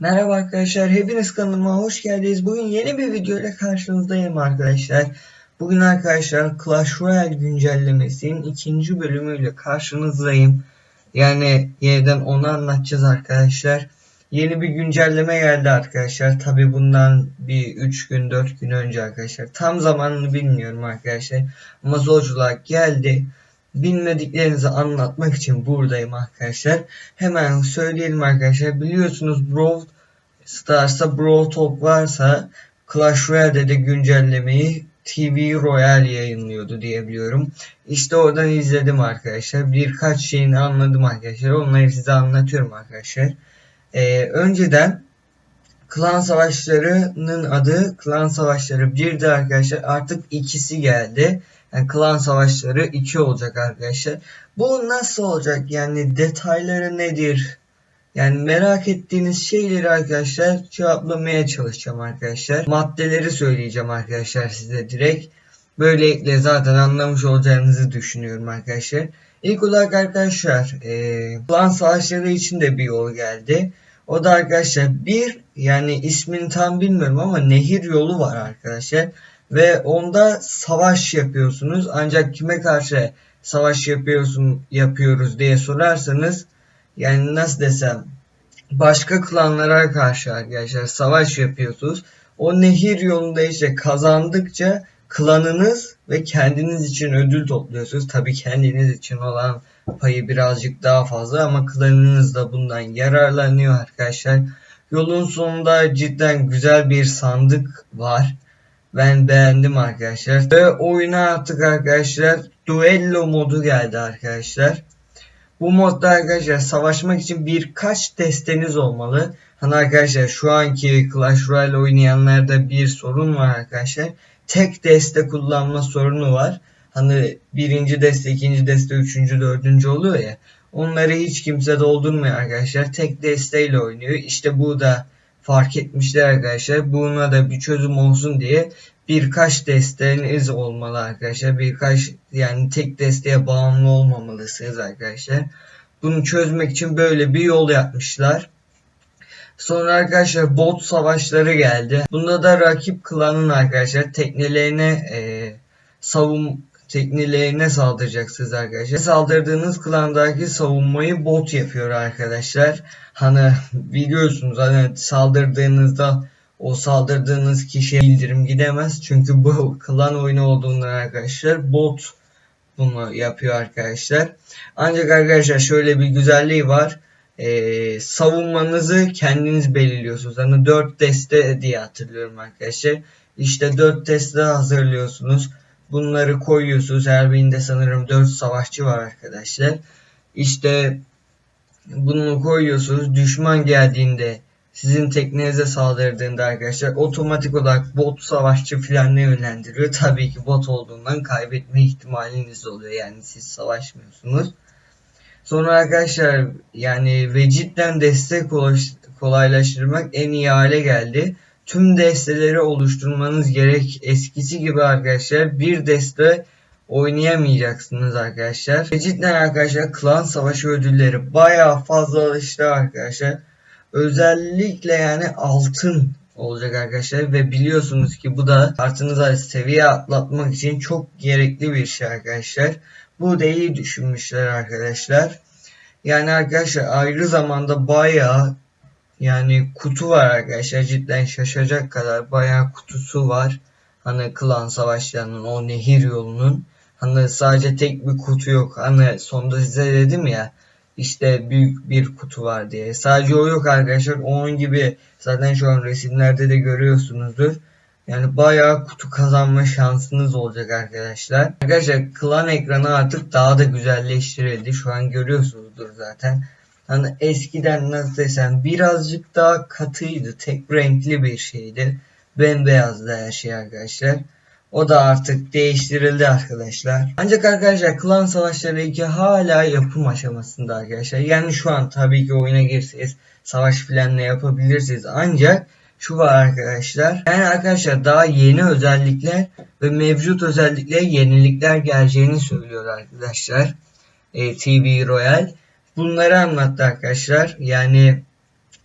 Merhaba arkadaşlar, hepiniz kanalıma hoş geldiniz. Bugün yeni bir video ile karşınızdayım arkadaşlar. Bugün arkadaşlar Clash Royale güncellemesinin ikinci bölümüyle karşınızdayım. Yani yeniden onu anlatacağız arkadaşlar. Yeni bir güncelleme geldi arkadaşlar. Tabi bundan bir 3 gün 4 gün önce arkadaşlar. Tam zamanını bilmiyorum arkadaşlar. Ama zorculuğa geldi bilmediklerinizi anlatmak için buradayım arkadaşlar. Hemen söyleyelim arkadaşlar. Biliyorsunuz Brawl Stars'ta Brawl Talk varsa Clash Royale'de de güncellemeyi TV Royale yayınlıyordu diyebiliyorum. İşte oradan izledim arkadaşlar. Birkaç şeyini anladım arkadaşlar. Onları size anlatıyorum arkadaşlar. Ee, önceden Klan Savaşları'nın adı Klan Savaşları 1'di arkadaşlar. Artık ikisi geldi. Yani klan savaşları 2 olacak arkadaşlar. Bu nasıl olacak? Yani detayları nedir? Yani merak ettiğiniz şeyleri arkadaşlar cevaplamaya çalışacağım arkadaşlar. Maddeleri söyleyeceğim arkadaşlar size direkt. Böylelikle zaten anlamış olacağınızı düşünüyorum arkadaşlar. İlk olarak arkadaşlar e, klan savaşları için de bir yol geldi. O da arkadaşlar bir yani ismini tam bilmiyorum ama nehir yolu var arkadaşlar ve onda savaş yapıyorsunuz. Ancak kime karşı savaş yapıyorsun yapıyoruz diye sorarsanız yani nasıl desem başka klanlara karşı arkadaşlar savaş yapıyorsunuz. O nehir yolunda işte kazandıkça klanınız ve kendiniz için ödül topluyorsunuz. Tabi kendiniz için olan payı birazcık daha fazla ama klanınız da bundan yararlanıyor arkadaşlar. Yolun sonunda cidden güzel bir sandık var. Ben beğendim arkadaşlar. Ve oyuna artık arkadaşlar duello modu geldi arkadaşlar. Bu modda arkadaşlar savaşmak için birkaç desteniz olmalı. Hani arkadaşlar şu anki Clash Royale oynayanlarda bir sorun var arkadaşlar. Tek deste kullanma sorunu var. Hani birinci deste, ikinci deste, üçüncü, dördüncü oluyor ya. Onları hiç kimse doldurmuyor arkadaşlar. Tek desteyle oynuyor. İşte bu da fark etmişler arkadaşlar. Buna da bir çözüm olsun diye birkaç desteğiniz olmalı arkadaşlar. Birkaç yani tek desteğe bağımlı olmamalısınız arkadaşlar. Bunu çözmek için böyle bir yol yapmışlar. Sonra arkadaşlar bot savaşları geldi. Bunda da rakip klanın arkadaşlar teknelerine e, savun teknelerine saldıracaksınız arkadaşlar. Saldırdığınız klandaki savunmayı bot yapıyor arkadaşlar. Hani biliyorsunuz hani saldırdığınızda o saldırdığınız kişiye bildirim gidemez. Çünkü bu klan oyunu olduğundan arkadaşlar bot bunu yapıyor arkadaşlar. Ancak arkadaşlar şöyle bir güzelliği var. Ee, savunmanızı kendiniz belirliyorsunuz. Hani 4 deste diye hatırlıyorum arkadaşlar. İşte 4 deste hazırlıyorsunuz. Bunları koyuyorsunuz. Her birinde sanırım 4 savaşçı var arkadaşlar. İşte bunu koyuyorsunuz. Düşman geldiğinde sizin teknenize saldırdığında arkadaşlar otomatik olarak bot savaşçı filanına yönlendiriyor. Tabii ki bot olduğundan kaybetme ihtimaliniz oluyor. Yani siz savaşmıyorsunuz. Sonra arkadaşlar yani ve cidden destek kolaylaştırmak en iyi hale geldi. Tüm desteleri oluşturmanız gerek. Eskisi gibi arkadaşlar bir deste oynayamayacaksınız arkadaşlar. Ve cidden arkadaşlar klan savaşı ödülleri bayağı fazla alıştı arkadaşlar. Özellikle yani altın olacak arkadaşlar ve biliyorsunuz ki bu da kartınıza seviye atlatmak için çok gerekli bir şey arkadaşlar. Bu da iyi düşünmüşler arkadaşlar. Yani arkadaşlar ayrı zamanda bayağı yani kutu var arkadaşlar cidden şaşacak kadar bayağı kutusu var. Hani klan savaşlarının o nehir yolunun. Hani sadece tek bir kutu yok. Hani sonda size dedim ya işte büyük bir kutu var diye. Sadece o yok arkadaşlar. Onun gibi zaten şu an resimlerde de görüyorsunuzdur. Yani bayağı kutu kazanma şansınız olacak arkadaşlar. Arkadaşlar klan ekranı artık daha da güzelleştirildi. Şu an görüyorsunuzdur zaten. Hani eskiden nasıl desem birazcık daha katıydı. Tek renkli bir şeydi. Bembeyazdı her şey arkadaşlar. O da artık değiştirildi arkadaşlar. Ancak arkadaşlar klan savaşları 2 hala yapım aşamasında arkadaşlar. Yani şu an tabii ki oyuna girseniz savaş filanla yapabilirsiniz. Ancak şu var arkadaşlar. Yani arkadaşlar daha yeni özellikler ve mevcut özellikle yenilikler geleceğini söylüyor arkadaşlar. E, TV Royal. Bunları anlattı arkadaşlar. Yani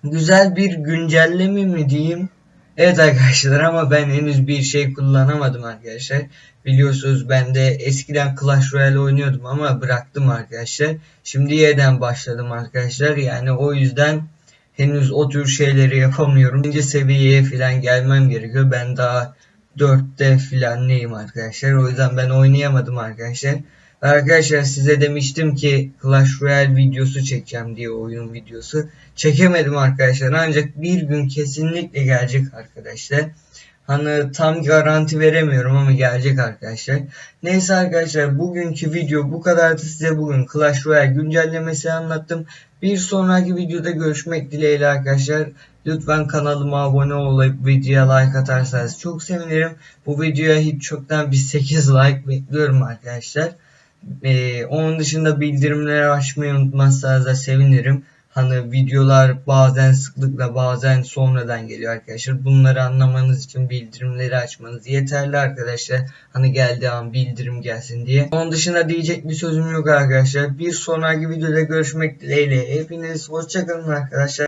güzel bir güncelleme mi diyeyim? Evet arkadaşlar ama ben henüz bir şey kullanamadım arkadaşlar. Biliyorsunuz ben de eskiden Clash Royale oynuyordum ama bıraktım arkadaşlar. Şimdi yeniden başladım arkadaşlar. Yani o yüzden henüz o tür şeyleri yapamıyorum. İkinci seviyeye falan gelmem gerekiyor. Ben daha 4'te falan neyim arkadaşlar. O yüzden ben oynayamadım arkadaşlar. Arkadaşlar size demiştim ki Clash Royale videosu çekeceğim diye oyun videosu. Çekemedim arkadaşlar ancak bir gün kesinlikle gelecek arkadaşlar. Hani tam garanti veremiyorum ama gelecek arkadaşlar. Neyse arkadaşlar bugünkü video bu kadardı. Size bugün Clash Royale güncellemesi anlattım. Bir sonraki videoda görüşmek dileğiyle arkadaşlar. Lütfen kanalıma abone olup videoya like atarsanız çok sevinirim. Bu videoya hiç çoktan bir 8 like bekliyorum arkadaşlar. Ee, onun dışında bildirimleri açmayı unutmazsanız da sevinirim. Hani videolar bazen sıklıkla bazen sonradan geliyor arkadaşlar. Bunları anlamanız için bildirimleri açmanız yeterli arkadaşlar. Hani geldiği an bildirim gelsin diye. Onun dışında diyecek bir sözüm yok arkadaşlar. Bir sonraki videoda görüşmek dileğiyle. Hepiniz hoşçakalın arkadaşlar.